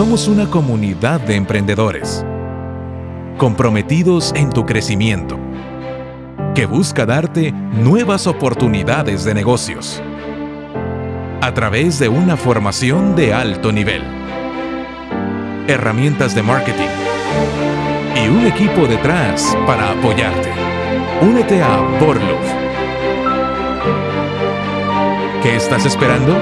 Somos una comunidad de emprendedores comprometidos en tu crecimiento, que busca darte nuevas oportunidades de negocios a través de una formación de alto nivel, herramientas de marketing y un equipo detrás para apoyarte. Únete a Borlov. ¿Qué estás esperando?